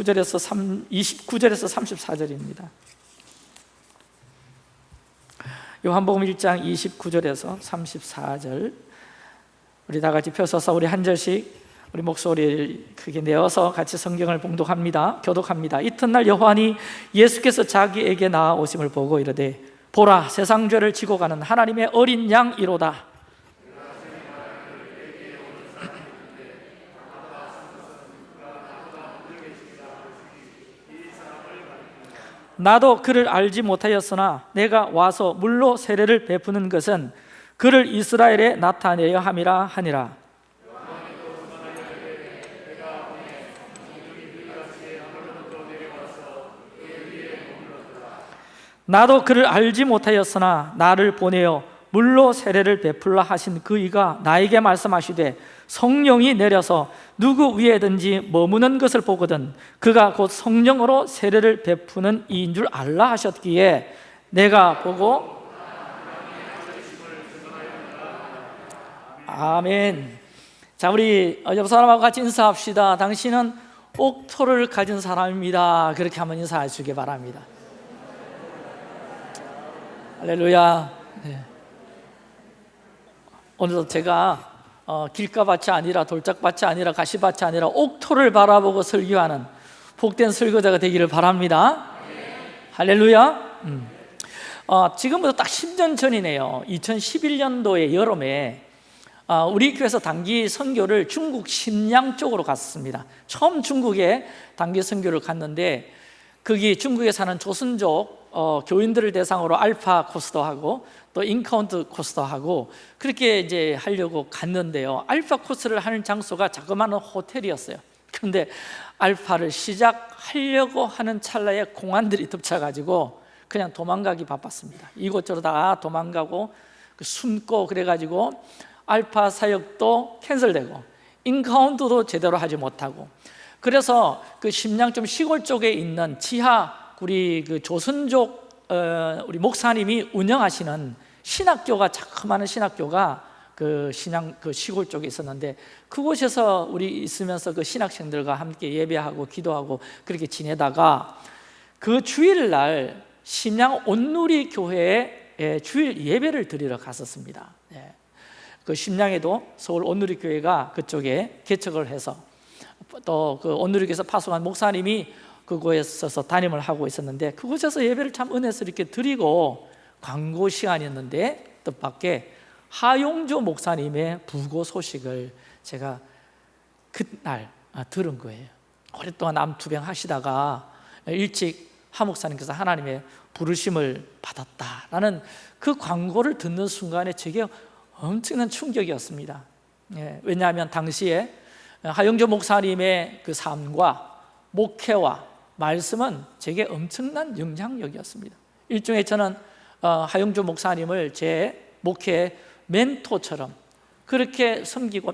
29절에서 3, 29절에서 34절입니다. 요한복음 1장 29절에서 34절. 우리 다 같이 펴서서 우리 한 절씩 우리 목소리를 크게 내어서 같이 성경을 봉독합니다. 교독합니다. 이튿날 요한이 예수께서 자기에게 나아오심을 보고 이르되 보라 세상 죄를 지고 가는 하나님의 어린 양 이로다 나도 그를 알지 못하였으나 내가 와서 물로 세례를 베푸는 것은 그를 이스라엘에 나타내려 함이라 하니라. 나도 그를 알지 못하였으나 나를 보내어 물로 세례를 베풀라 하신 그 이가 나에게 말씀하시되 성령이 내려서 누구 위에든지 머무는 것을 보거든 그가 곧 성령으로 세례를 베푸는 이인 줄 알라 하셨기에 내가 보고 아멘. 자 우리 옆 사람하고 같이 인사합시다. 당신은 옥토를 가진 사람입니다. 그렇게 한번 인사하시기 바랍니다. 할렐루야. 네. 오늘도 제가 어, 길가밭이 아니라 돌짝밭이 아니라 가시밭이 아니라 옥토를 바라보고 설교하는 복된 설교자가 되기를 바랍니다. 할렐루야. 음. 어, 지금부터 딱 10년 전이네요. 2011년도의 여름에 어, 우리 교회에서 단기 선교를 중국 심양 쪽으로 갔습니다. 처음 중국에 단기 선교를 갔는데 거기 중국에 사는 조선족 어, 교인들을 대상으로 알파 코스도 하고 또 encounter 코스도 하고 그렇게 이제 하려고 갔는데요. 알파 코스를 하는 장소가 자그마한 호텔이었어요. 그런데 알파를 시작하려고 하는 찰나에 공안들이 덮쳐가지고 그냥 도망가기 바빴습니다. 이곳저곳 다 도망가고 그 숨고 그래가지고 알파 사역도 캔슬되고 인카운트도 제대로 하지 못하고 그래서 그 심양 좀 시골 쪽에 있는 지하 우리 그 조선족 어, 우리 목사님이 운영하시는 신학교가 자그마한 신학교가 그 신앙 그 시골 쪽에 있었는데 그곳에서 우리 있으면서 그 신학생들과 함께 예배하고 기도하고 그렇게 지내다가 그 주일날 심양 온누리 교회에 주일 예배를 드리러 갔었습니다. 예. 그 심양에도 서울 온누리 교회가 그쪽에 개척을 해서 또 그 온누리 교회에서 파송한 목사님이 그곳에서 담임을 하고 있었는데 그곳에서 예배를 참 은혜스럽게 드리고 광고 시간이었는데 뜻밖의 하용조 목사님의 부고 소식을 제가 그날 아, 들은 거예요. 오랫동안 남투병 하시다가 일찍 하 목사님께서 하나님의 부르심을 받았다라는 그 광고를 듣는 순간에 제게 엄청난 충격이었습니다. 예, 왜냐하면 당시에 하영조 목사님의 그 삶과 목회와 말씀은 제게 엄청난 영향력이었습니다. 일종의 저는 어, 하영조 목사님을 제 목회 멘토처럼 그렇게 섬기고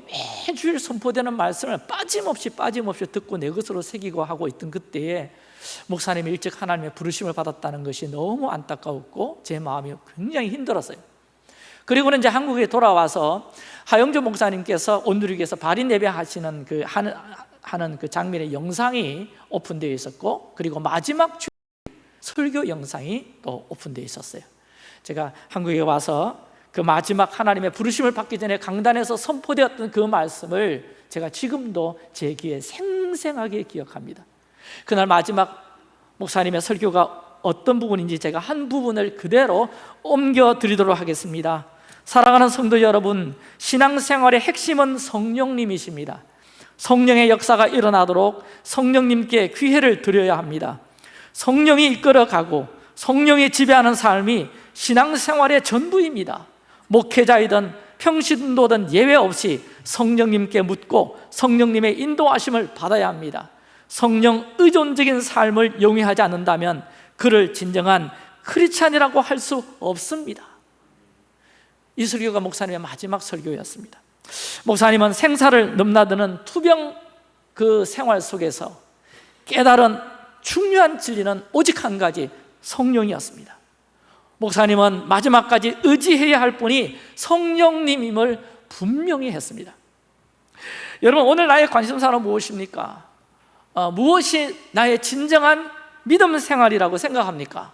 매주일 선포되는 말씀을 빠짐없이 빠짐없이 듣고 내 것으로 새기고 하고 있던 그때에 목사님이 일찍 하나님의 부르심을 받았다는 것이 너무 안타까웠고 제 마음이 굉장히 힘들었어요. 그리고는 이제 한국에 돌아와서 하영조 목사님께서 온누리교에서 발인 예배 하시는 그 하는 하는 그 장면의 영상이 오픈되어 있었고 그리고 마지막 주 설교 영상이 또 오픈되어 있었어요 제가 한국에 와서 그 마지막 하나님의 부르심을 받기 전에 강단에서 선포되었던 그 말씀을 제가 지금도 제 귀에 생생하게 기억합니다. 그날 마지막 목사님의 설교가 어떤 부분인지 제가 한 부분을 그대로 옮겨 드리도록 하겠습니다. 사랑하는 성도 여러분 신앙생활의 핵심은 성령님이십니다. 성령의 역사가 일어나도록 성령님께 귀회를 드려야 합니다. 성령이 이끌어가고 성령이 지배하는 삶이 신앙생활의 전부입니다. 목회자이든 평신도든 예외 없이 성령님께 묻고 성령님의 인도하심을 받아야 합니다. 성령 의존적인 삶을 용이하지 않는다면 그를 진정한 크리스찬이라고 할 수 없습니다. 이 설교가 목사님의 마지막 설교였습니다. 목사님은 생사를 넘나드는 투병 그 생활 속에서 깨달은 중요한 진리는 오직 한 가지 성령이었습니다 목사님은 마지막까지 의지해야 할 분이 성령님임을 분명히 했습니다 여러분 오늘 나의 관심사는 무엇입니까? 어, 무엇이 나의 진정한 믿음 생활이라고 생각합니까?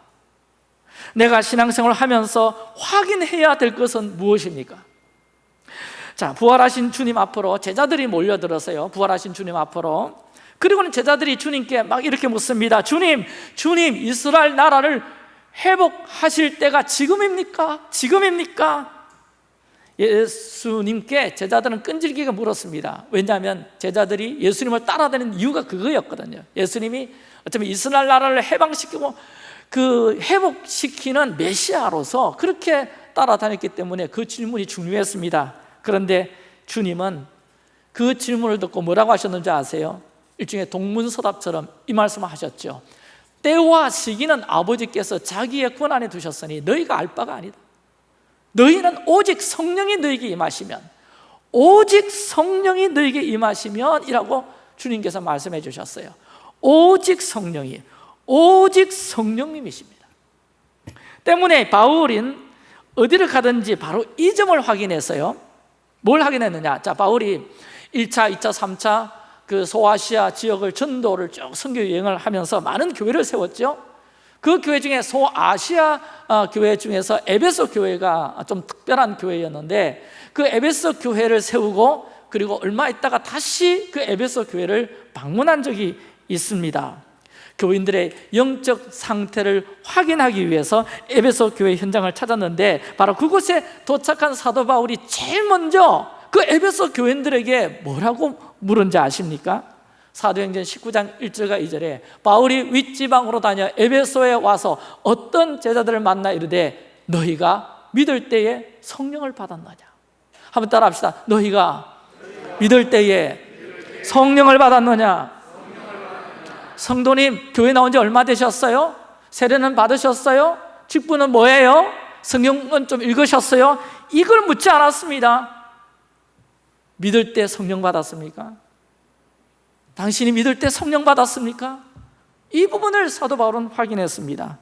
내가 신앙생활을 하면서 확인해야 될 것은 무엇입니까? 자, 부활하신 주님 앞으로 제자들이 몰려들었어요. 부활하신 주님 앞으로. 그리고는 제자들이 주님께 막 이렇게 묻습니다. 주님, 주님, 이스라엘 나라를 회복하실 때가 지금입니까? 지금입니까? 예수님께 제자들은 끈질기게 물었습니다. 왜냐하면 제자들이 예수님을 따라다니는 이유가 그거였거든요. 예수님이 어쩌면 이스라엘 나라를 해방시키고 그 회복시키는 메시아로서 그렇게 따라다녔기 때문에 그 질문이 중요했습니다. 그런데 주님은 그 질문을 듣고 뭐라고 하셨는지 아세요? 일종의 동문서답처럼 이 말씀을 하셨죠. 때와 시기는 아버지께서 자기의 권한에 두셨으니 너희가 알 바가 아니다. 너희는 오직 성령이 너희에게 임하시면 오직 성령이 너희에게 임하시면 이라고 주님께서 말씀해 주셨어요. 오직 성령이 오직 성령님이십니다. 때문에 바울은 어디를 가든지 바로 이 점을 확인했어요. 뭘 확인했느냐? 자, 바울이 1차, 2차, 3차 그 소아시아 지역을 전도를 쭉 선교 여행을 하면서 많은 교회를 세웠죠. 그 교회 중에 소아시아 어, 교회 중에서 에베소 교회가 좀 특별한 교회였는데 그 에베소 교회를 세우고 그리고 얼마 있다가 다시 그 에베소 교회를 방문한 적이 있습니다. 교인들의 영적 상태를 확인하기 위해서 에베소 교회 현장을 찾았는데 바로 그곳에 도착한 사도 바울이 제일 먼저 그 에베소 교인들에게 뭐라고 물은지 아십니까? 사도행전 19장 1절과 2절에 바울이 윗지방으로 다녀 에베소에 와서 어떤 제자들을 만나 이르되 너희가 믿을 때에 성령을 받았느냐 한번 따라 합시다 너희가 믿을 때에 성령을 받았느냐 성도님 교회 나온 지 얼마 되셨어요? 세례는 받으셨어요? 직분은 뭐예요? 성경은 좀 읽으셨어요? 이걸 묻지 않았습니다 믿을 때 성령 받았습니까? 당신이 믿을 때 성령 받았습니까? 이 부분을 사도 바울은 확인했습니다.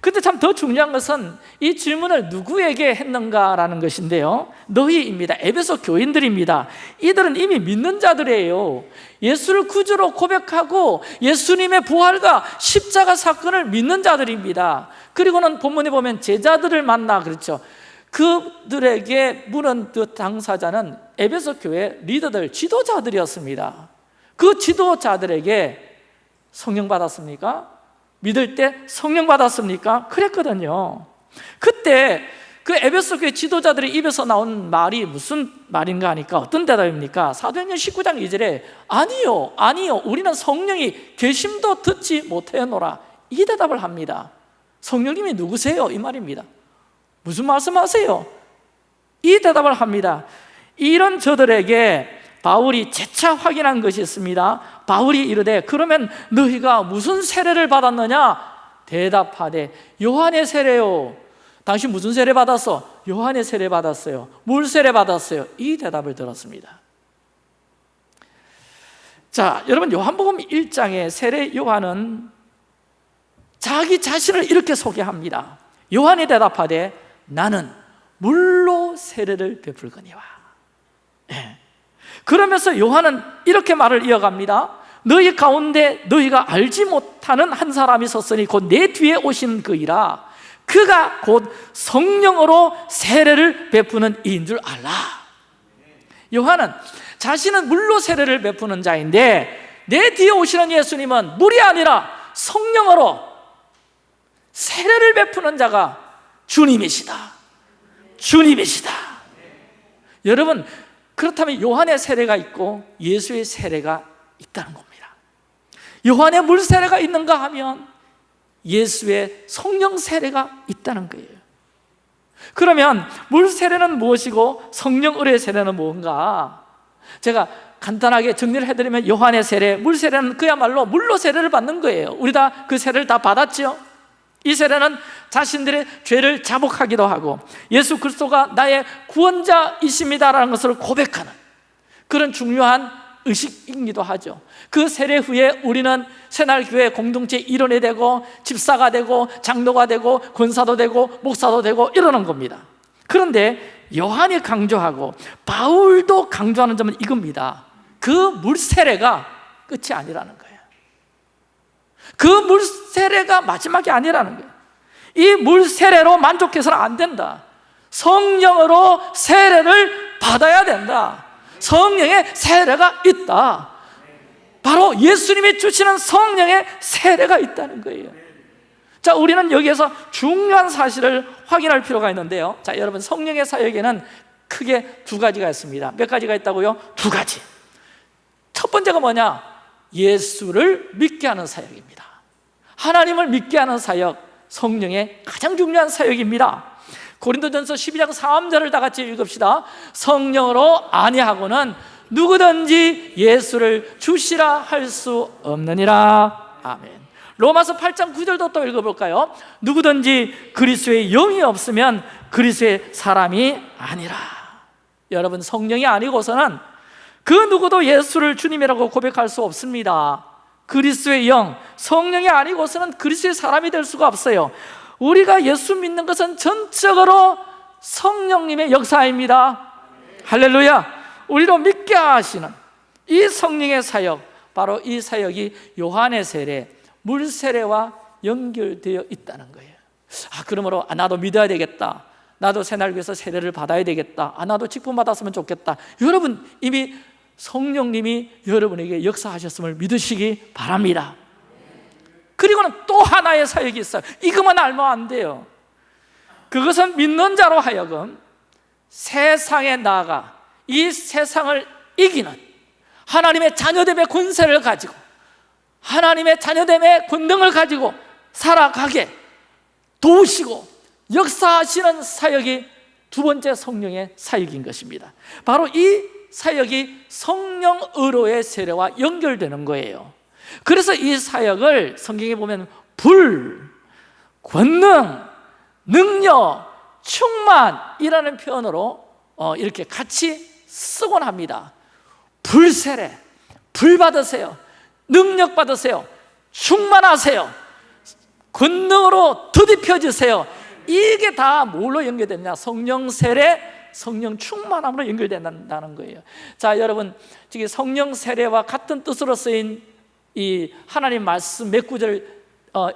근데 참 더 중요한 것은 이 질문을 누구에게 했는가라는 것인데요. 너희입니다. 에베소 교인들입니다. 이들은 이미 믿는 자들이에요. 예수를 구주로 고백하고 예수님의 부활과 십자가 사건을 믿는 자들입니다. 그리고는 본문에 보면 제자들을 만나 그렇죠 그들에게 물은 그 당사자는 에베소 교회 리더들, 지도자들이었습니다 그 지도자들에게 성령 받았습니까? 믿을 때 성령 받았습니까? 그랬거든요 그때 그 에베소 교회 지도자들의 입에서 나온 말이 무슨 말인가 하니까 어떤 대답입니까? 사도행전 19장 2절에 아니요, 아니요 우리는 성령이 계심도 듣지 못하노라 이 대답을 합니다 성령님이 누구세요? 이 말입니다 무슨 말씀하세요? 이 대답을 합니다. 이런 저들에게 바울이 재차 확인한 것이 있습니다. 바울이 이르되 그러면 너희가 무슨 세례를 받았느냐? 대답하되 요한의 세례요. 당신 무슨 세례 받았어? 요한의 세례 받았어요. 물 세례 받았어요? 이 대답을 들었습니다. 자 여러분 요한복음 1장의 세례 요한은 자기 자신을 이렇게 소개합니다. 요한이 대답하되 나는 물로 세례를 베풀 거니와. 예. 그러면서 요한은 이렇게 말을 이어갑니다. 너희 가운데 너희가 알지 못하는 한 사람이 섰으니 곧 내 뒤에 오신 그이라. 그가 곧 성령으로 세례를 베푸는 이인 줄 알라. 요한은 자신은 물로 세례를 베푸는 자인데 내 뒤에 오시는 예수님은 물이 아니라 성령으로 세례를 베푸는 자가 주님이시다. 주님이시다. 여러분 그렇다면 요한의 세례가 있고 예수의 세례가 있다는 겁니다. 요한의 물 세례가 있는가 하면 예수의 성령 세례가 있다는 거예요. 그러면 물 세례는 무엇이고 성령 의뢰 세례는 무엇인가? 제가 간단하게 정리를 해드리면 요한의 세례, 물 세례는 그야말로 물로 세례를 받는 거예요. 우리 다 그 세례를 다 받았죠? 이 세례는 자신들의 죄를 자복하기도 하고 예수 그리스도가 나의 구원자이십니다라는 것을 고백하는 그런 중요한 의식이기도 하죠. 그 세례 후에 우리는 새날교회 공동체 일원이 되고 집사가 되고 장로가 되고 권사도 되고 목사도 되고 이러는 겁니다. 그런데 요한이 강조하고 바울도 강조하는 점은 이겁니다. 그 물세례가 끝이 아니라는 거예요 그 물 세례가 마지막이 아니라는 거예요. 이 물 세례로 만족해서는 안 된다. 성령으로 세례를 받아야 된다. 성령의 세례가 있다. 바로 예수님이 주시는 성령의 세례가 있다는 거예요. 자, 우리는 여기에서 중요한 사실을 확인할 필요가 있는데요. 자, 여러분 성령의 사역에는 크게 두 가지가 있습니다. 몇 가지가 있다고요? 두 가지. 첫 번째가 뭐냐? 예수를 믿게 하는 사역입니다 하나님을 믿게 하는 사역 성령의 가장 중요한 사역입니다. 고린도전서 12장 3절을 다 같이 읽읍시다. 성령으로 아니하고는 누구든지 예수를 주시라 할 수 없느니라. 아멘. 로마서 8장 9절도 또 읽어볼까요? 누구든지 그리스도의 영이 없으면 그리스도의 사람이 아니라. 여러분 성령이 아니고서는 그 누구도 예수를 주님이라고 고백할 수 없습니다 그리스도의 영, 성령이 아니고서는 그리스도의 사람이 될 수가 없어요. 우리가 예수 믿는 것은 전적으로 성령님의 역사입니다. 할렐루야. 우리로 믿게 하시는 이 성령의 사역 바로 이 사역이 요한의 세례, 물 세례와 연결되어 있다는 거예요. 아 그러므로 아, 나도 믿어야 되겠다. 나도 새날 위해서 세례를 받아야 되겠다. 아 나도 직분 받았으면 좋겠다. 여러분 이미 성령님이 여러분에게 역사하셨음을 믿으시기 바랍니다. 그리고는 또 하나의 사역이 있어요. 이것만 알면 안 돼요. 그것은 믿는 자로 하여금 세상에 나아가 이 세상을 이기는 하나님의 자녀됨의 권세를 가지고 하나님의 자녀됨의 권능을 가지고 살아가게 도우시고 역사하시는 사역이 두 번째 성령의 사역인 것입니다. 바로 이 사역이 성령 의로의 세례와 연결되는 거예요. 그래서 이 사역을 성경에 보면 불, 권능, 능력, 충만이라는 표현으로 어, 이렇게 같이 쓰곤 합니다. 불세례, 불 받으세요. 능력 받으세요. 충만하세요. 권능으로 드디펴지세요. 이게 다 뭘로 연결되냐? 성령 세례, 성령 충만함으로 연결된다는 거예요. 자 여러분 지금 성령 세례와 같은 뜻으로 쓰인 이 하나님 말씀 몇 구절 어,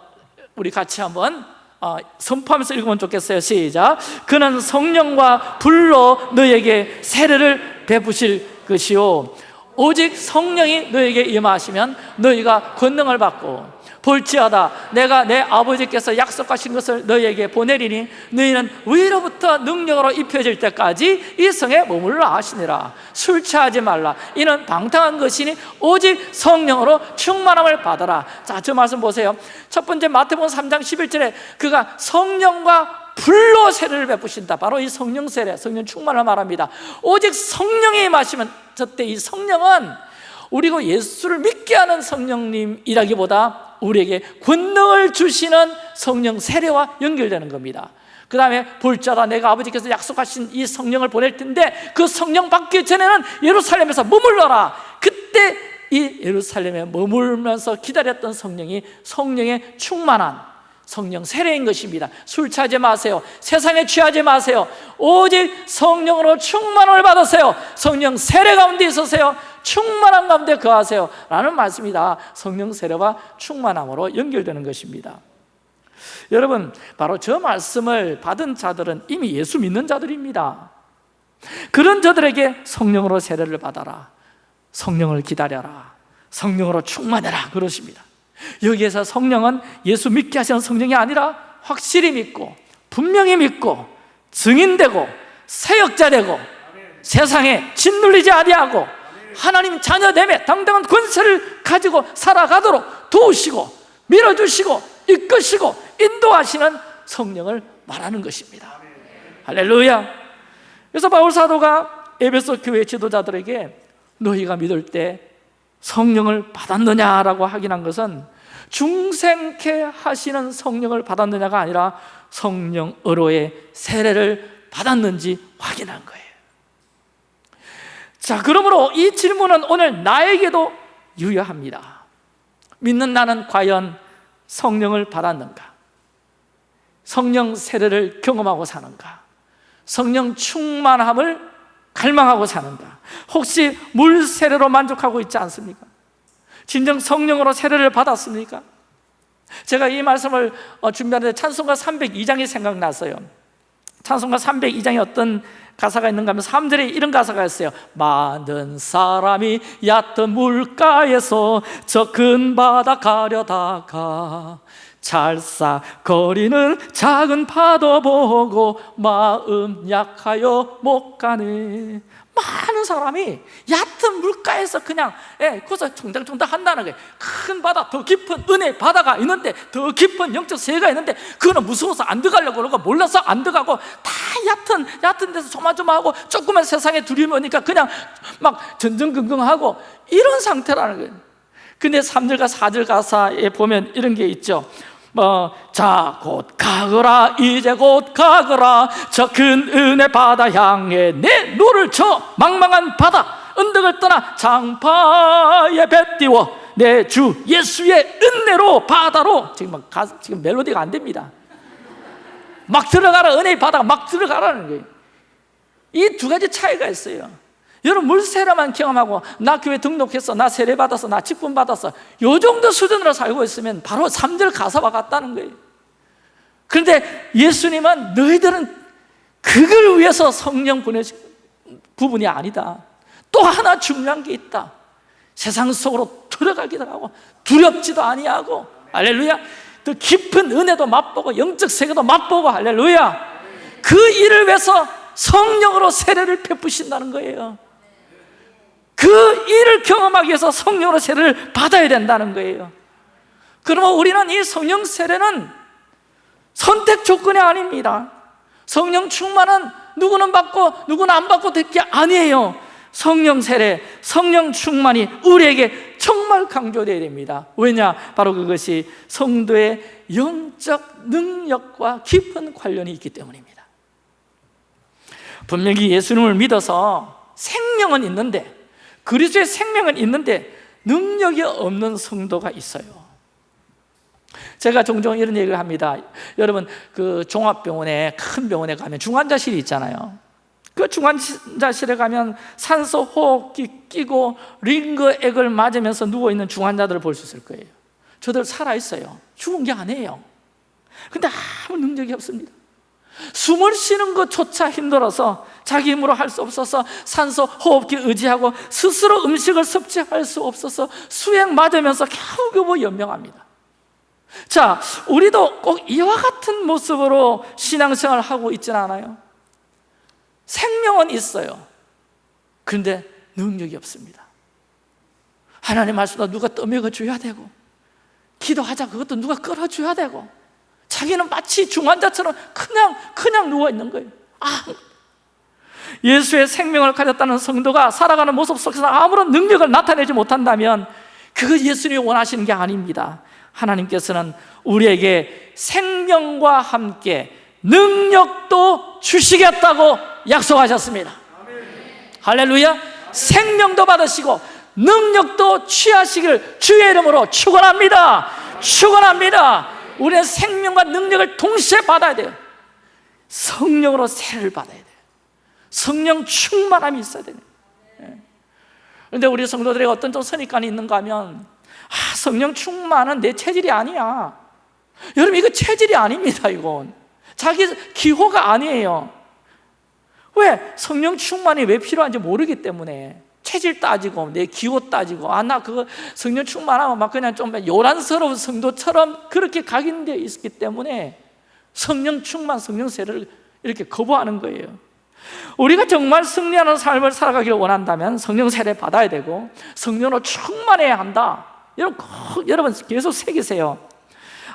우리 같이 한번 어, 선포하면서 읽으면 좋겠어요. 시작. 그는 성령과 불로 너에게 세례를 베푸실 것이요. 오직 성령이 너에게 임하시면 너희가 권능을 받고 볼지어다. 내가 내 아버지께서 약속하신 것을 너희에게 보내리니 너희는 위로부터 능력으로 입혀질 때까지 이 성에 머물러 하시니라. 술 취하지 말라. 이는 방탕한 것이니 오직 성령으로 충만함을 받아라. 자 저 말씀 보세요. 첫 번째 마태복음 3장 11절에 그가 성령과 불로 세례를 베푸신다. 바로 이 성령 세례, 성령 충만을 말합니다. 오직 성령이 마시면 저때 이 성령은 우리가 예수를 믿게 하는 성령님이라기보다 우리에게 권능을 주시는 성령 세례와 연결되는 겁니다. 그 다음에 볼자다 내가 아버지께서 약속하신 이 성령을 보낼 텐데 그 성령 받기 전에는 예루살렘에서 머물러라. 그때 이 예루살렘에 머물면서 기다렸던 성령이 성령의 충만한 성령 세례인 것입니다. 술 취하지 마세요. 세상에 취하지 마세요. 오직 성령으로 충만을 받으세요. 성령 세례 가운데 있으세요. 충만한 가운데 거하세요. 라는 말씀이다. 성령 세례와 충만함으로 연결되는 것입니다. 여러분 바로 저 말씀을 받은 자들은 이미 예수 믿는 자들입니다. 그런 저들에게 성령으로 세례를 받아라. 성령을 기다려라. 성령으로 충만해라. 그러십니다 여기에서 성령은 예수 믿게 하시는 성령이 아니라 확실히 믿고 분명히 믿고 증인되고 세역자 되고 세상에 짓눌리지 아니하고 하나님 자녀됨에 당당한 권세를 가지고 살아가도록 도우시고 밀어주시고 이끄시고 인도하시는 성령을 말하는 것입니다. 할렐루야. 그래서 바울 사도가 에베소 교회 지도자들에게 너희가 믿을 때 성령을 받았느냐라고 확인한 것은 중생케 하시는 성령을 받았느냐가 아니라 성령으로의 세례를 받았는지 확인한 거예요 자, 그러므로 이 질문은 오늘 나에게도 유효합니다. 믿는 나는 과연 성령을 받았는가? 성령 세례를 경험하고 사는가? 성령 충만함을 갈망하고 사는가? 혹시 물 세례로 만족하고 있지 않습니까? 진정 성령으로 세례를 받았습니까? 제가 이 말씀을 어, 준비하는데 찬송가 302장이 생각났어요 찬송가 302장에 어떤 가사가 있는가 하면 3절에 이런 가사가 있어요 많은 사람이 얕은 물가에서 저 큰 바다 가려다가 찰싹거리는 작은 파도 보고 마음 약하여 못 가네. 많은 사람이 얕은 물가에서 그냥 예, 거기서 총장총장 한다는 거예요. 큰 바다, 더 깊은 은혜 바다가 있는데 더 깊은 영적 세계가 있는데 그거는 무서워서 안 들어가려고 그러고 몰라서 안 들어가고 다 얕은 얕은 데서 조마조마하고 조그만 세상에 두려움이 오니까 그냥 막 전전긍긍하고 이런 상태라는 거예요. 근데 3절과 4절 가사에 보면 이런 게 있죠 뭐, 자, 곧 가거라, 이제 곧 가거라. 저 큰 은혜 바다 향해 네 노를 저어 망망한 바다 언덕을 떠나 장파에 배 띄워 내 주 예수의 은혜로 바다로 지금 막 가, 지금 멜로디가 안 됩니다. 막 들어가라 은혜의 바다가 막 들어가라는 거예요. 이 두 가지 차이가 있어요. 여러분 물세례만 경험하고 나 교회 등록했어 나 세례 받았어 나 직분 받았어 요 정도 수준으로 살고 있으면 바로 3절 가사와 같다는 거예요. 그런데 예수님은 너희들은 그걸 위해서 성령 보내신 부분이 아니다. 또 하나 중요한 게 있다. 세상 속으로 들어가기도 하고 두렵지도 아니하고 할렐루야. 더 깊은 은혜도 맛보고 영적 세계도 맛보고 할렐루야. 그 일을 위해서 성령으로 세례를 베푸신다는 거예요 그 일을 경험하기 위해서 성령으로 세례를 받아야 된다는 거예요. 그러면 우리는 이 성령 세례는 선택 조건이 아닙니다. 성령 충만은 누구는 받고 누구는 안 받고 될게 아니에요. 성령 세례, 성령 충만이 우리에게 정말 강조되어야 됩니다. 왜냐? 바로 그것이 성도의 영적 능력과 깊은 관련이 있기 때문입니다. 분명히 예수님을 믿어서 생명은 있는데 그리스도의 생명은 있는데 능력이 없는 성도가 있어요. 제가 종종 이런 얘기를 합니다. 여러분 그 종합병원에 큰 병원에 가면 중환자실이 있잖아요. 그 중환자실에 가면 산소 호흡기 끼고 링거액을 맞으면서 누워있는 중환자들을 볼 수 있을 거예요. 저들 살아있어요. 죽은 게 아니에요. 근데 아무 능력이 없습니다. 숨을 쉬는 것조차 힘들어서 자기 힘으로 할 수 없어서 산소 호흡기 의지하고 스스로 음식을 섭취할 수 없어서 수액 맞으면서 겨우겨우 연명합니다. 자, 우리도 꼭 이와 같은 모습으로 신앙생활을 하고 있지는 않아요. 생명은 있어요. 그런데 능력이 없습니다. 하나님 말씀도 누가 떠먹여 줘야 되고 기도하자 그것도 누가 끌어줘야 되고 자기는 마치 중환자처럼 그냥 그냥 누워 있는 거예요. 아, 예수의 생명을 가졌다는 성도가 살아가는 모습 속에서 아무런 능력을 나타내지 못한다면 그거 예수님이 원하시는 게 아닙니다. 하나님께서는 우리에게 생명과 함께 능력도 주시겠다고 약속하셨습니다. 할렐루야! 생명도 받으시고 능력도 취하시길 주의 이름으로 축원합니다. 축원합니다. 우리는 생명과 능력을 동시에 받아야 돼요 성령으로 세를 받아야 돼요 성령 충만함이 있어야 돼요. 예. 그런데 우리 성도들에게 어떤 좀 선입관이 있는가 하면 아, 성령 충만은 내 체질이 아니야. 여러분 이거 체질이 아닙니다 이건. 자기 기호가 아니에요. 왜? 성령 충만이 왜 필요한지 모르기 때문에. 체질 따지고 내 기호 따지고 아 나 그거 성령 충만하면 막 그냥 좀 요란스러운 성도처럼 그렇게 각인되어 있기 때문에 성령 충만, 성령 세를 이렇게 거부하는 거예요 우리가 정말 승리하는 삶을 살아가기를 원한다면 성령 세례 받아야 되고 성령으로 충만해야 한다. 여러분 꼭 여러분 계속 새기세요.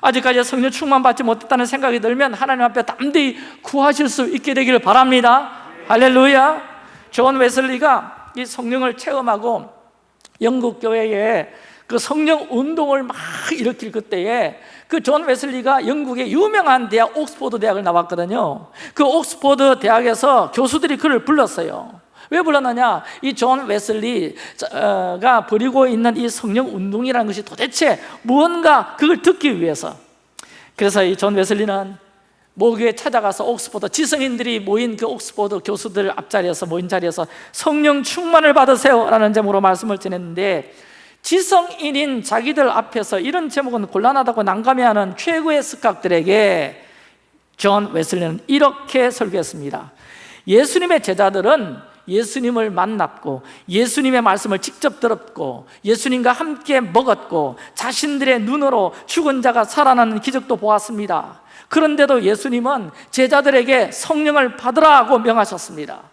아직까지 성령 충만 받지 못했다는 생각이 들면 하나님 앞에 담대히 구하실 수 있게 되기를 바랍니다. 할렐루야. 존 웨슬리가 이 성령을 체험하고 영국 교회에 그 성령 운동을 막 일으킬 그때에 그 존 웨슬리가 영국의 유명한 대학 옥스포드 대학을 나왔거든요. 그 옥스포드 대학에서 교수들이 그를 불렀어요. 왜 불렀느냐? 이 존 웨슬리가 벌이고 있는 이 성령 운동이라는 것이 도대체 무언가 그걸 듣기 위해서. 그래서 이 존 웨슬리는 모교에 찾아가서 옥스포드 지성인들이 모인 그 옥스포드 교수들 앞자리에서 모인 자리에서 성령 충만을 받으세요 라는 제목으로 말씀을 전했는데 지성인인 자기들 앞에서 이런 제목은 곤란하다고 난감해하는 최고의 석학들에게 존 웨슬리는 이렇게 설교했습니다. 예수님의 제자들은 예수님을 만났고 예수님의 말씀을 직접 들었고 예수님과 함께 먹었고 자신들의 눈으로 죽은 자가 살아나는 기적도 보았습니다. 그런데도 예수님은 제자들에게 성령을 받으라 고 명하셨습니다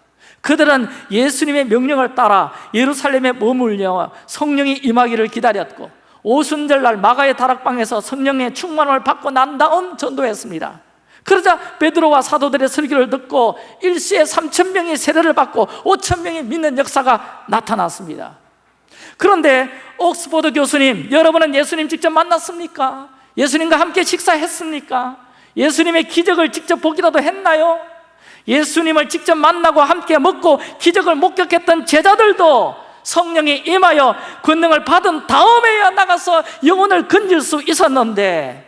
그들은 예수님의 명령을 따라 예루살렘에 머물려 성령이 임하기를 기다렸고 오순절날 마가의 다락방에서 성령의 충만을 받고 난 다음 전도했습니다 그러자 베드로와 사도들의 설교를 듣고 일시에 3천 명이 세례를 받고 5천 명이 믿는 역사가 나타났습니다 그런데 옥스포드 교수님 여러분은 예수님 직접 만났습니까? 예수님과 함께 식사했습니까? 예수님의 기적을 직접 보기라도 했나요? 예수님을 직접 만나고 함께 먹고 기적을 목격했던 제자들도 성령이 임하여 권능을 받은 다음에야 나가서 영혼을 건질 수 있었는데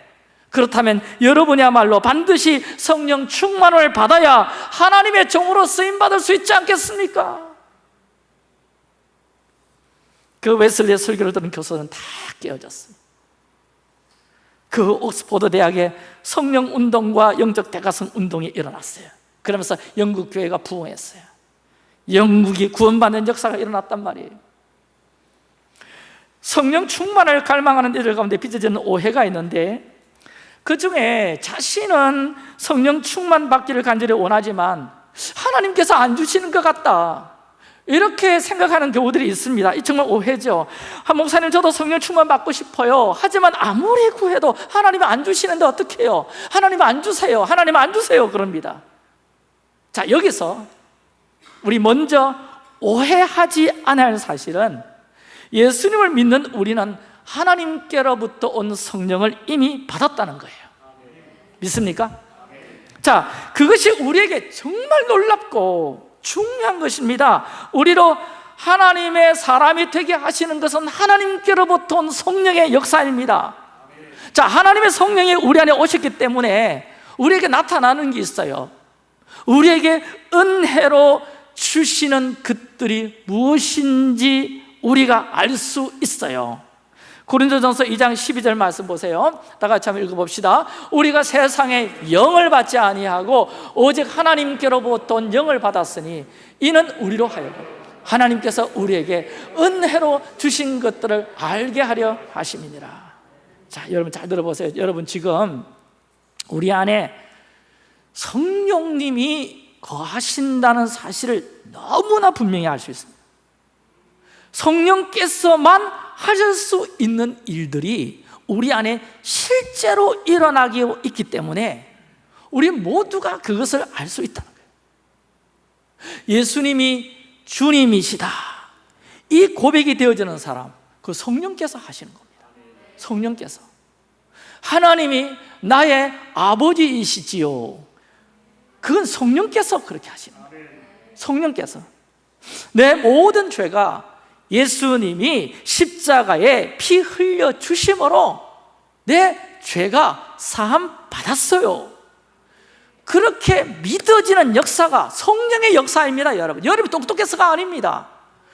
그렇다면 여러분이야말로 반드시 성령 충만을 받아야 하나님의 종으로 쓰임받을 수 있지 않겠습니까? 그 웨슬리의 설교를 들은 교수는 다 깨어졌습니다 그 옥스포드 대학에 성령 운동과 영적 대가성 운동이 일어났어요 그러면서 영국 교회가 부흥했어요. 영국이 구원받는 역사가 일어났단 말이에요. 성령 충만을 갈망하는 이들 가운데 빚어지는 오해가 있는데 그 중에 자신은 성령 충만 받기를 간절히 원하지만 하나님께서 안 주시는 것 같다. 이렇게 생각하는 경우들이 있습니다. 이 정말 오해죠. 한 목사님 저도 성령 충만 받고 싶어요. 하지만 아무리 구해도 하나님이 안 주시는데 어떻게 해요? 하나님 안 주세요. 하나님 안 주세요. 그럽니다 자 여기서 우리 먼저 오해하지 않아야 할 사실은 예수님을 믿는 우리는 하나님께로부터 온 성령을 이미 받았다는 거예요. 믿습니까? 자, 그것이 우리에게 정말 놀랍고 중요한 것입니다. 우리로 하나님의 사람이 되게 하시는 것은 하나님께로부터 온 성령의 역사입니다. 자, 하나님의 성령이 우리 안에 오셨기 때문에 우리에게 나타나는 게 있어요 우리에게 은혜로 주시는 것들이 무엇인지 우리가 알 수 있어요. 고린도전서 2장 12절 말씀 보세요. 다 같이 한번 읽어봅시다. 우리가 세상에 영을 받지 아니하고 오직 하나님께로부터 온 영을 받았으니 이는 우리로 하여금 하나님께서 우리에게 은혜로 주신 것들을 알게 하려 하심이니라. 자 여러분 잘 들어보세요. 여러분 지금 우리 안에 성령님이 거하신다는 사실을 너무나 분명히 알 수 있습니다. 성령께서만 하실 수 있는 일들이 우리 안에 실제로 일어나기 있기 때문에 우리 모두가 그것을 알 수 있다는 거예요. 예수님이 주님이시다. 이 고백이 되어지는 사람 그 성령께서 하시는 겁니다. 성령께서. 하나님이 나의 아버지이시지요 그건 성령께서 그렇게 하시는 거예요. 성령께서. 내 모든 죄가 예수님이 십자가에 피 흘려 주심으로 내 죄가 사함 받았어요. 그렇게 믿어지는 역사가 성령의 역사입니다 여러분. 여러분 똑똑해서가 아닙니다.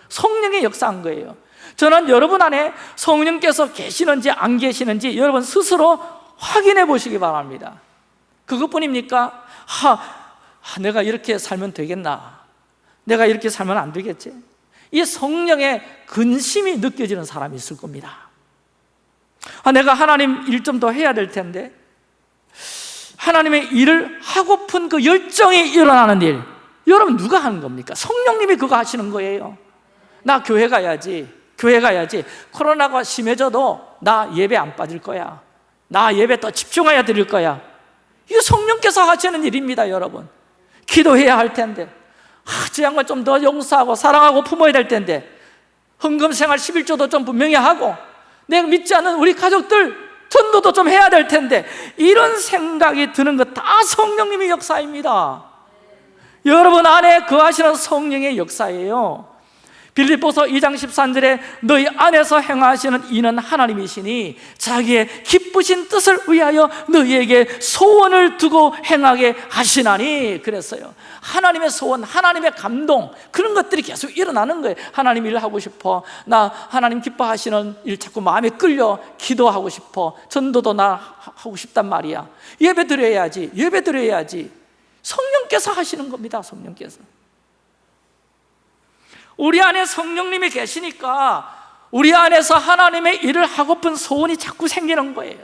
성령의 역사인 거예요. 저는 여러분 안에 성령께서 계시는지 안 계시는지 여러분 스스로 확인해 보시기 바랍니다. 그것뿐입니까? 하, 하, 내가 이렇게 살면 되겠나? 내가 이렇게 살면 안 되겠지? 이 성령의 근심이 느껴지는 사람이 있을 겁니다. 아, 내가 하나님 일 좀 더 해야 될 텐데. 하나님의 일을 하고픈 그 열정이 일어나는 일. 여러분 누가 하는 겁니까? 성령님이 그거 하시는 거예요. 나 교회 가야지. 교회 가야지. 코로나가 심해져도 나 예배 안 빠질 거야. 나 예배 더 집중해야 드릴 거야 이거 성령께서 하시는 일입니다 여러분. 기도해야 할 텐데. 아, 저 양반 좀더 용서하고 사랑하고 품어야 될 텐데. 헌금생활 11조도 좀 분명히 하고 내가 믿지 않는 우리 가족들 전도도 좀 해야 될 텐데. 이런 생각이 드는 것 다 성령님의 역사입니다. 여러분 안에 거하시는 성령의 역사예요 빌립보서 2장 13절에 너희 안에서 행하시는 이는 하나님이시니 자기의 기쁘신 뜻을 위하여 너희에게 소원을 두고 행하게 하시나니. 그랬어요 하나님의 소원, 하나님의 감동 그런 것들이 계속 일어나는 거예요. 하나님 일 하고 싶어. 나 하나님 기뻐하시는 일 자꾸 마음에 끌려 기도하고 싶어. 전도도 나 하고 싶단 말이야. 예배 드려야지 예배 드려야지. 성령께서 하시는 겁니다 성령께서 우리 안에 성령님이 계시니까 우리 안에서 하나님의 일을 하고픈 소원이 자꾸 생기는 거예요.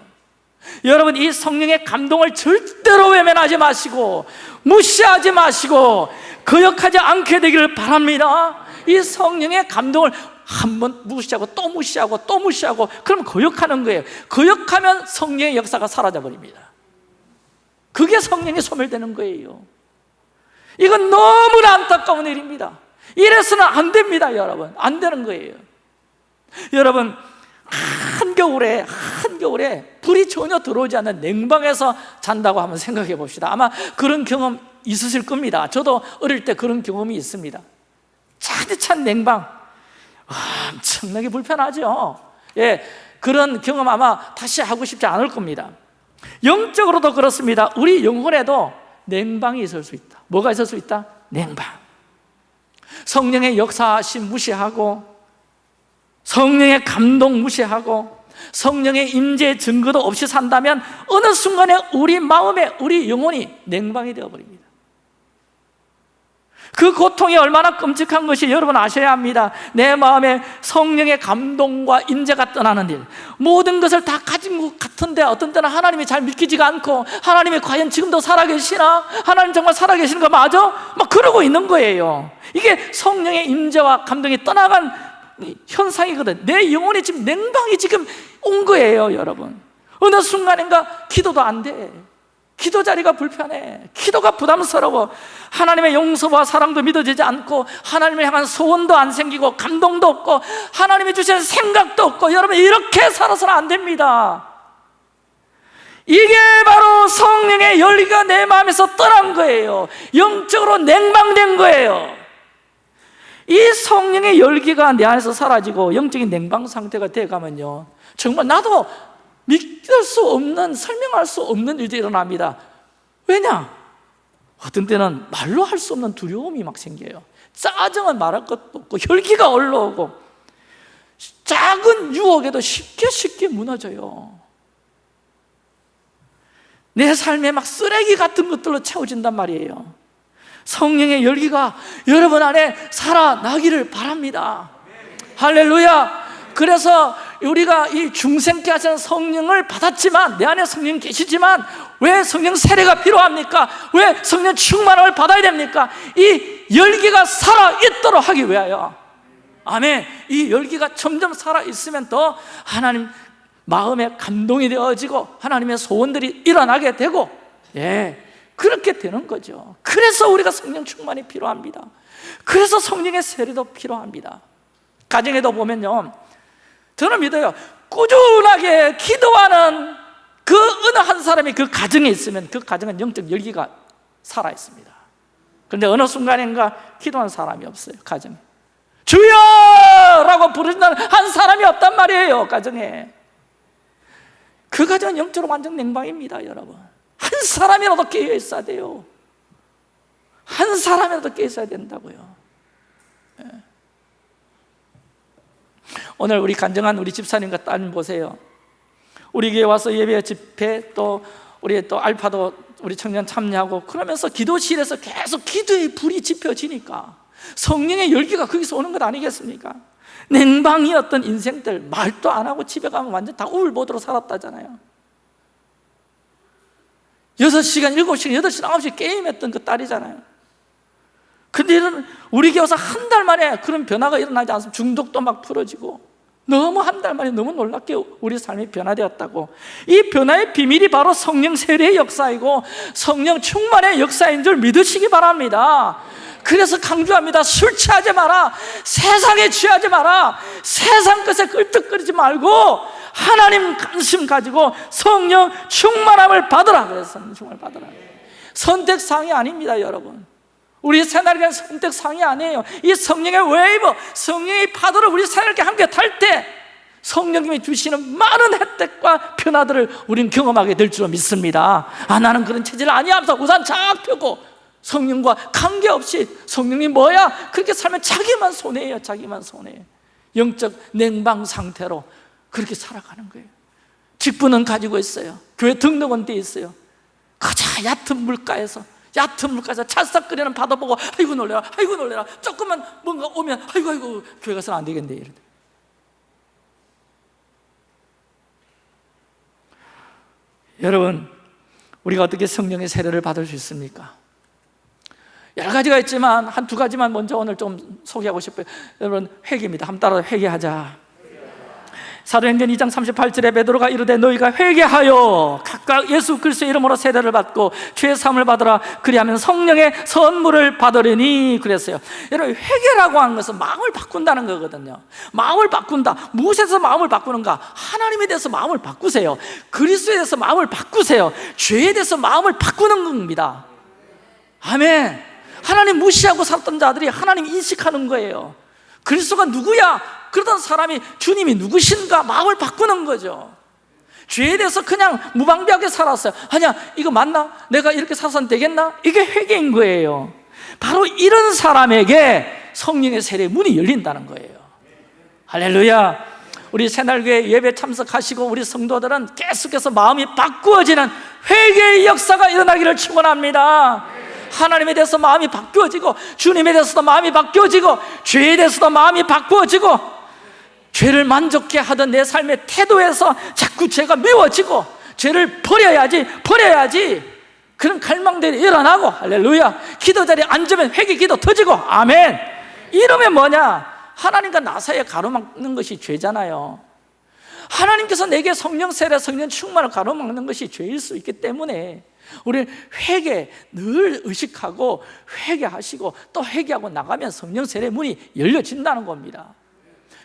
여러분 이 성령의 감동을 절대로 외면하지 마시고 무시하지 마시고 거역하지 않게 되기를 바랍니다. 이 성령의 감동을 한 번 무시하고 또 무시하고 또 무시하고 그럼 거역하는 거예요. 거역하면 성령의 역사가 사라져 버립니다. 그게 성령이 소멸되는 거예요. 이건 너무나 안타까운 일입니다 이래서는 안 됩니다 여러분. 안 되는 거예요. 여러분 한겨울에 한겨울에 불이 전혀 들어오지 않는 냉방에서 잔다고 한번 생각해 봅시다. 아마 그런 경험 있으실 겁니다. 저도 어릴 때 그런 경험이 있습니다. 차디찬 냉방. 엄청나게 불편하죠. 예, 그런 경험 아마 다시 하고 싶지 않을 겁니다. 영적으로도 그렇습니다. 우리 영혼에도 냉방이 있을 수 있다. 뭐가 있을 수 있다? 냉방 성령의 역사심 무시하고 성령의 감동 무시하고 성령의 임재 증거도 없이 산다면 어느 순간에 우리 마음에 우리 영혼이 냉방이 되어버립니다. 그 고통이 얼마나 끔찍한 것이 여러분 아셔야 합니다. 내 마음에 성령의 감동과 임재가 떠나는 일. 모든 것을 다 가진 것 같은데 어떤 때는 하나님이 잘 믿기지가 않고 하나님이 과연 지금도 살아계시나? 하나님 정말 살아계시는 거 맞아? 막 그러고 있는 거예요 이게 성령의 임재와 감동이 떠나간 현상이거든. 내 영혼이 지금 냉방이 지금 온 거예요 여러분. 어느 순간인가 기도도 안돼. 기도 자리가 불편해. 기도가 부담스러워. 하나님의 용서와 사랑도 믿어지지 않고 하나님을 향한 소원도 안 생기고 감동도 없고 하나님이 주시는 생각도 없고 여러분 이렇게 살아서는 안 됩니다. 이게 바로 성령의 열기가 내 마음에서 떠난 거예요. 영적으로 냉방된 거예요 이 성령의 열기가 내 안에서 사라지고 영적인 냉방 상태가 돼가면요. 정말 나도 믿을 수 없는 설명할 수 없는 일들이 일어납니다. 왜냐? 어떤 때는 말로 할 수 없는 두려움이 막 생겨요. 짜증은 말할 것도 없고 혈기가 올라오고 작은 유혹에도 쉽게 쉽게 무너져요. 내 삶에 막 쓰레기 같은 것들로 채워진단 말이에요 성령의 열기가 여러분 안에 살아나기를 바랍니다. 할렐루야. 그래서 우리가 이 중생케 하시는 성령을 받았지만 내 안에 성령 계시지만 왜 성령 세례가 필요합니까? 왜 성령 충만을 받아야 됩니까? 이 열기가 살아있도록 하기 위하여. 아멘. 이 열기가 점점 살아있으면 더 하나님 마음에 감동이 되어지고 하나님의 소원들이 일어나게 되고 예 그렇게 되는 거죠 그래서 우리가 성령 충만이 필요합니다. 그래서 성령의 세례도 필요합니다. 가정에도 보면요. 저는 믿어요. 꾸준하게 기도하는 그 어느 한 사람이 그 가정에 있으면 그 가정은 영적 열기가 살아있습니다. 그런데 어느 순간인가 기도한 사람이 없어요 가정에. 주여! 라고 부르는 한 사람이 없단 말이에요 가정에. 그 가정은 영적으로 완전 냉방입니다 여러분. 한 사람이라도 깨어 있어야 돼요 한 사람이라도 깨어 있어야 된다고요 예. 오늘 우리 간증한 우리 집사님과 따님 보세요 우리 교회 와서 예배 집회 또 우리 또 알파도 우리 청년 참여하고 그러면서 기도실에서 계속 기도의 불이 지펴지니까 성령의 열기가 거기서 오는 것 아니겠습니까? 냉방이었던 인생들 말도 안 하고 집에 가면 완전 다 우울보드로 살았다잖아요 6시간, 7시간, 8시간, 9시간 게임했던 그 딸이잖아요 근데 이런 우리 교회에서 한달 만에 그런 변화가 일어나지 않으면 중독도 막 풀어지고 너무 한 달 만에 너무 놀랍게 우리 삶이 변화되었다고. 이 변화의 비밀이 바로 성령 세례의 역사이고 성령 충만의 역사인 줄 믿으시기 바랍니다. 그래서 강조합니다. 술 취하지 마라. 세상에 취하지 마라. 세상 것에 껄떡거리지 말고 하나님 관심 가지고 성령 충만함을 받으라. 그래서 성령 충만을 받으라. 선택사항이 아닙니다 여러분 우리 새날개는 선택 사항이 아니에요. 이 성령의 웨이브, 성령의 파도를 우리 새날개 함께 탈 때 성령님이 주시는 많은 혜택과 변화들을 우리는 경험하게 될 줄로 믿습니다. 아 나는 그런 체질 아니야 하면서 우산 쫙 펴고 성령과 관계없이 성령님 뭐야? 그렇게 살면 자기만 손해예요 자기만 손해. 영적 냉방 상태로 그렇게 살아가는 거예요. 직분은 가지고 있어요. 교회 등록은 돼 있어요. 가장 얕은 물가에서 얕은 물가에서 찰싹거리는 바다 보고 아이고 놀래라 아이고 놀래라 조금만 뭔가 오면 아이고 아이고 교회 가서는 안 되겠네 이러다. 여러분 우리가 어떻게 성령의 세례를 받을 수 있습니까? 여러 가지가 있지만 한 두 가지만 먼저 오늘 좀 소개하고 싶어요 여러분 회개입니다 한번 따라 회개하자 사도행전 2장 38절에 베드로가 이르되 너희가 회개하여 각각 예수 그리스도의 이름으로 세례를 받고 죄 사함을 받으라. 그리하면 성령의 선물을 받으리니 그랬어요. 여러분 회개라고 하는 것은 마음을 바꾼다는 거거든요. 마음을 바꾼다. 무엇에서 마음을 바꾸는가? 하나님에 대해서 마음을 바꾸세요. 그리스도에 대해서 마음을 바꾸세요. 죄에 대해서 마음을 바꾸는 겁니다. 아멘. 하나님 무시하고 살던 자들이 하나님 인식하는 거예요. 그리스도가 누구야? 그러던 사람이 주님이 누구신가 마음을 바꾸는 거죠. 죄에 대해서 그냥 무방비하게 살았어요. 아니야 이거 맞나? 내가 이렇게 살아서는 되겠나? 이게 회개인 거예요. 바로 이런 사람에게 성령의 세례 문이 열린다는 거예요. 할렐루야. 우리 새날교회 예배 참석하시고 우리 성도들은 계속해서 마음이 바꾸어지는 회개의 역사가 일어나기를 축원합니다. 하나님에 대해서 마음이 바뀌어지고 주님에 대해서도 마음이 바뀌어지고 죄에 대해서도 마음이 바꾸어지고 죄를 만족해 하던 내 삶의 태도에서 자꾸 죄가 미워지고 죄를 버려야지 버려야지. 그런 갈망들이 일어나고 할렐루야. 기도 자리에 앉으면 회개 기도 터지고 아멘. 이러면 뭐냐? 하나님과 나 사이에 가로막는 것이 죄잖아요. 하나님께서 내게 성령 세례 성령 충만을 가로막는 것이 죄일 수 있기 때문에 우리 회개 늘 의식하고 회개하시고 또 회개하고 나가면 성령 세례 문이 열려진다는 겁니다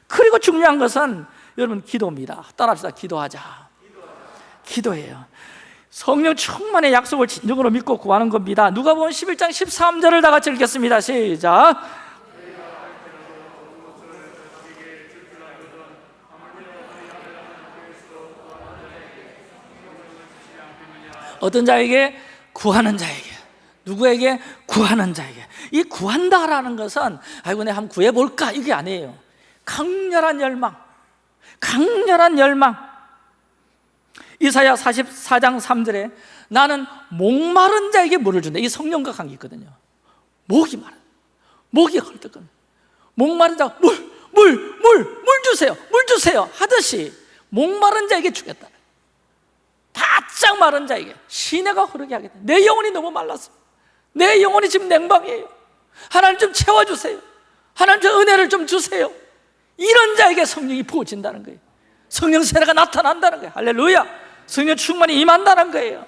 그리고 중요한 것은 여러분 기도입니다. 따라합시다. 기도하자. 기도해요. 성령 충만의 약속을 진정으로 믿고 구하는 겁니다. 누가 보면 11장 13절을 다 같이 읽겠습니다. 시작. 어떤 자에게? 구하는 자에게. 누구에게? 구하는 자에게. 이 구한다라는 것은 아이고 내가 한번 구해볼까? 이게 아니에요 강렬한 열망 강렬한 열망. 이사야 44장 3절에 나는 목마른 자에게 물을 준다. 이 성령과 관계 있거든요. 목이 마른 목이 헐떡거려 목마른 자 물, 물, 물, 물 주세요 물 주세요 하듯이 목마른 자에게 주겠다. 바짝 마른 자에게 시내가 흐르게 하겠다 내 영혼이 너무 말랐어. 내 영혼이 지금 냉방이에요. 하나님 좀 채워주세요. 하나님 좀 은혜를 좀 주세요 이런 자에게 성령이 부어진다는 거예요. 성령 세례가 나타난다는 거예요. 할렐루야. 성령 충만이 임한다는 거예요.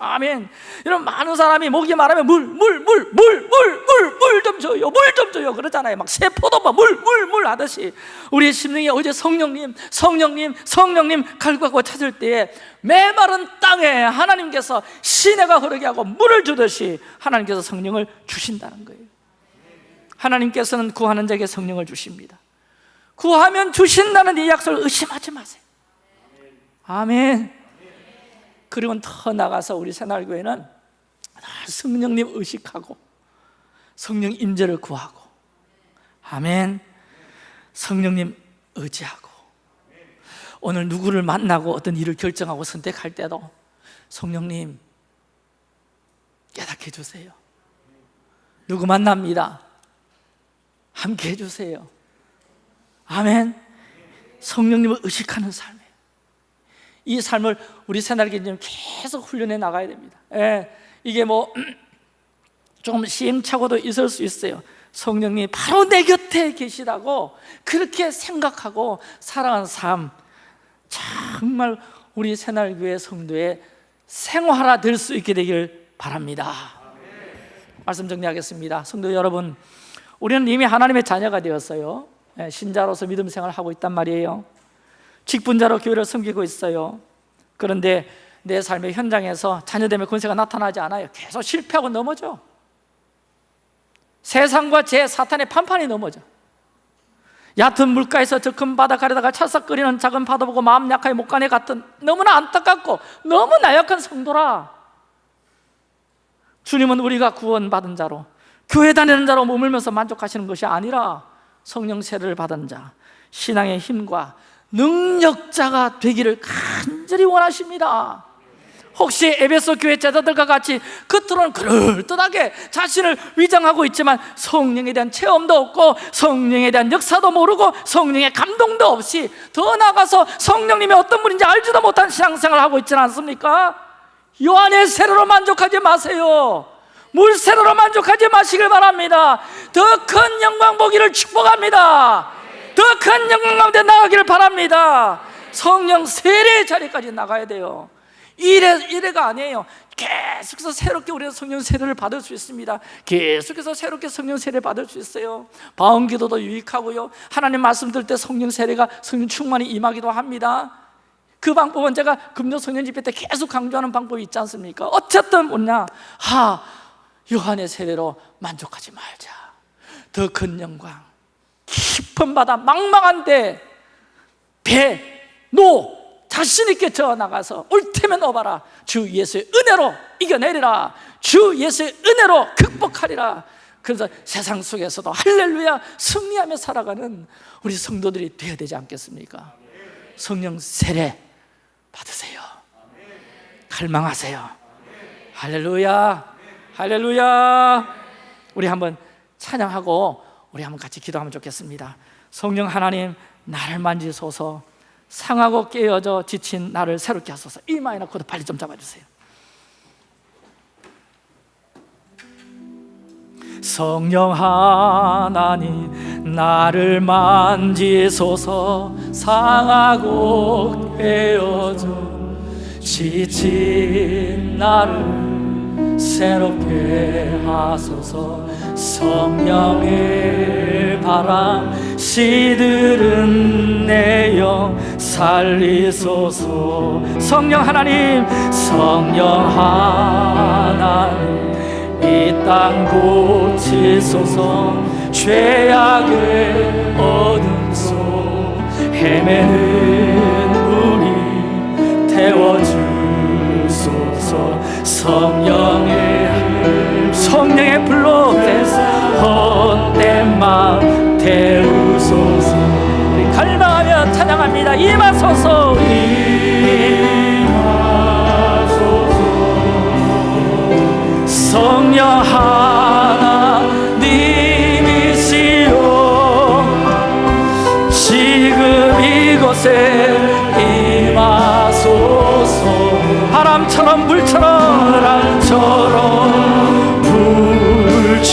아멘. 여러분 많은 사람이 목이 말하면 물, 물, 물, 물, 물, 물, 물 좀 줘요. 물 좀 줘요. 그러잖아요. 막 세포도 막 물, 물, 물 하듯이. 우리의 심령이 어제 성령님, 성령님, 성령님 갈구하고 찾을 때에 메마른 땅에 하나님께서 시내가 흐르게 하고 물을 주듯이 하나님께서 성령을 주신다는 거예요. 하나님께서는 구하는 자에게 성령을 주십니다 구하면 주신다는 이 약속을 의심하지 마세요. 아멘. 그리고 더 나가서 우리 새날교회는 성령님 의식하고 성령 임재를 구하고 아멘. 성령님 의지하고 오늘 누구를 만나고 어떤 일을 결정하고 선택할 때도 성령님 깨닫게 해주세요. 누구 만납니다? 함께 해주세요 아멘. 성령님을 의식하는 삶이에요. 이 삶을 우리 새날개님 계속 훈련해 나가야 됩니다. 예, 이게 뭐 조금 시행착오도 있을 수 있어요. 성령님이 바로 내 곁에 계시다고 그렇게 생각하고 살아가는 삶 정말 우리 새날교회 성도의 생활화 될 수 있게 되길 바랍니다. 말씀 정리하겠습니다. 성도 여러분 우리는 이미 하나님의 자녀가 되었어요. 예, 신자로서 믿음 생활을 하고 있단 말이에요. 직분자로 교회를 섬기고 있어요. 그런데 내 삶의 현장에서 자녀됨의 권세가 나타나지 않아요. 계속 실패하고 넘어져. 세상과 제 사탄의 판판이 넘어져. 얕은 물가에서 저 큰 바다 가려다가 찰싹거리는 작은 바다 보고 마음 약하게 못 가네 같은 너무나 안타깝고 너무 나약한 성도라. 주님은 우리가 구원받은 자로 교회 다니는 자로 머물면서 만족하시는 것이 아니라 성령 세례를 받은 자 신앙의 힘과 능력자가 되기를 간절히 원하십니다. 혹시 에베소 교회 제자들과 같이 겉으로는 그럴듯하게 자신을 위장하고 있지만 성령에 대한 체험도 없고 성령에 대한 역사도 모르고 성령의 감동도 없이 더 나아가서 성령님이 어떤 분인지 알지도 못한 신앙생활을 하고 있지는 않습니까? 요한의 세례로 만족하지 마세요. 물세례로 만족하지 마시길 바랍니다 더 큰 영광 보기를 축복합니다. 더 큰 영광 가운데 나가기를 바랍니다. 성령 세례 자리까지 나가야 돼요. 이래, 이래가 아니에요. 계속해서 새롭게 우리는 성령 세례를 받을 수 있습니다. 계속해서 새롭게 성령 세례 받을 수 있어요. 바운기도도 유익하고요. 하나님 말씀 들을 때 성령 세례가 성령 충만히 임하기도 합니다. 그 방법은 제가 금요 성령 집회 때 계속 강조하는 방법이 있지 않습니까? 어쨌든 뭐냐? 하 요한의 세례로 만족하지 말자 더 큰 영광. 깊은 바다 망망한데 배, 노 자신 있게 저 나가서 올 테면 오바라. 주 예수의 은혜로 이겨내리라. 주 예수의 은혜로 극복하리라. 그래서 세상 속에서도 할렐루야 승리하며 살아가는 우리 성도들이 되어야 되지 않겠습니까? 성령 세례 받으세요. 갈망하세요. 할렐루야 할렐루야. 우리 한번 찬양하고 우리 한번 같이 기도하면 좋겠습니다. 성령 하나님 나를 만지소서. 상하고 깨어져 지친 나를 새롭게 하소서. 이 마이너 코드 빨리 좀 잡아주세요. 성령 하나님 나를 만지소서. 상하고 깨어져 지친 나를 새롭게 하소서 성령의 바람 시들은 내 영 살리소서. 성령 하나님 성령 하나님 이 땅 고치소서. 죄악의 어둠 속 헤매는 우리 태워주소서. 성령의 성령의 불로 헛된 마음 태우소서. 우리 갈망하며 찬양합니다. 임하소서. 임하소서. 성령 하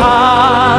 하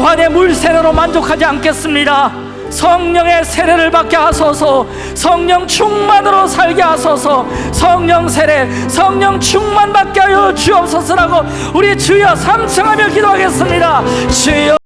요한의 물 세례로 만족하지 않겠습니다. 성령의 세례를 받게 하소서. 성령 충만으로 살게 하소서. 성령 세례 성령 충만 받게 하여 주옵소서라고 우리 주여 삼층하며 기도하겠습니다. 주여